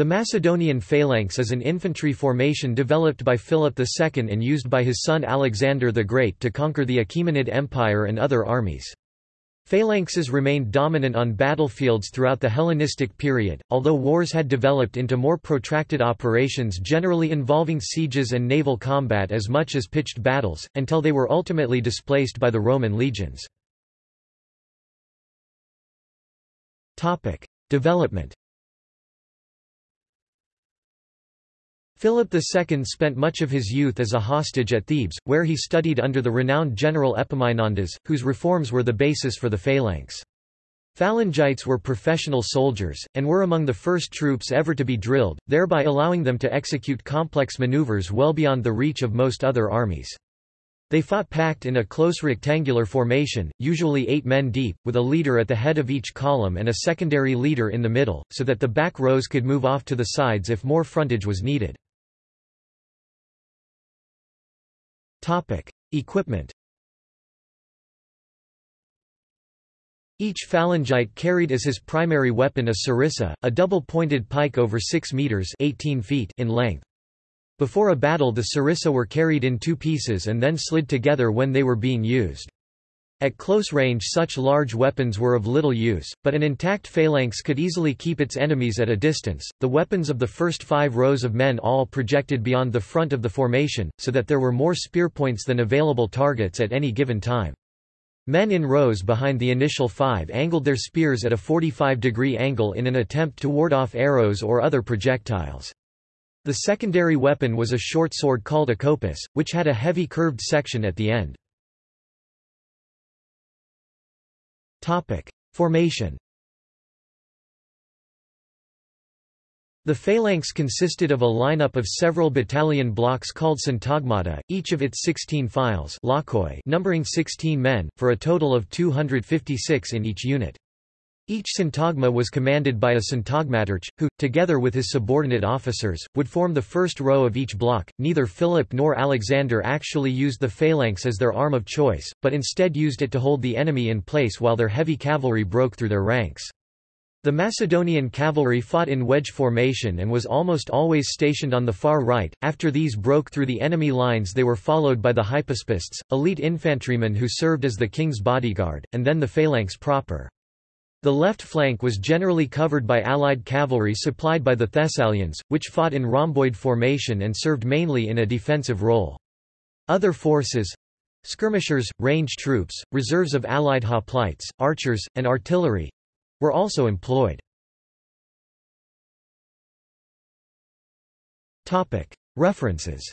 The Macedonian phalanx is an infantry formation developed by Philip II and used by his son Alexander the Great to conquer the Achaemenid Empire and other armies. Phalanxes remained dominant on battlefields throughout the Hellenistic period, although wars had developed into more protracted operations generally involving sieges and naval combat as much as pitched battles, until they were ultimately displaced by the Roman legions. Development Philip II spent much of his youth as a hostage at Thebes, where he studied under the renowned general Epaminondas, whose reforms were the basis for the phalanx. Phalangites were professional soldiers, and were among the first troops ever to be drilled, thereby allowing them to execute complex maneuvers well beyond the reach of most other armies. They fought packed in a close rectangular formation, usually eight men deep, with a leader at the head of each column and a secondary leader in the middle, so that the back rows could move off to the sides if more frontage was needed. Topic: Equipment. Each phalangite carried as his primary weapon a sarissa, a double-pointed pike over 6 meters (18 feet) in length. Before a battle the sarissa were carried in two pieces and then slid together when they were being used. At close range such large weapons were of little use, but an intact phalanx could easily keep its enemies at a distance. The weapons of the first five rows of men all projected beyond the front of the formation, so that there were more spear points than available targets at any given time. Men in rows behind the initial five angled their spears at a 45-degree angle in an attempt to ward off arrows or other projectiles. The secondary weapon was a short sword called a kopis, which had a heavy curved section at the end. Topic: Formation. The phalanx consisted of a lineup of several battalion blocks called syntagmata, each of its 16 files numbering 16 men, for a total of 256 in each unit. Each syntagma was commanded by a syntagmatarch, who, together with his subordinate officers, would form the first row of each block. Neither Philip nor Alexander actually used the phalanx as their arm of choice, but instead used it to hold the enemy in place while their heavy cavalry broke through their ranks. The Macedonian cavalry fought in wedge formation and was almost always stationed on the far right. After these broke through the enemy lines, they were followed by the hypaspists, elite infantrymen who served as the king's bodyguard, and then the phalanx proper. The left flank was generally covered by Allied cavalry supplied by the Thessalians, which fought in rhomboid formation and served mainly in a defensive role. Other forces—skirmishers, range troops, reserves of Allied hoplites, archers, and artillery—were also employed. References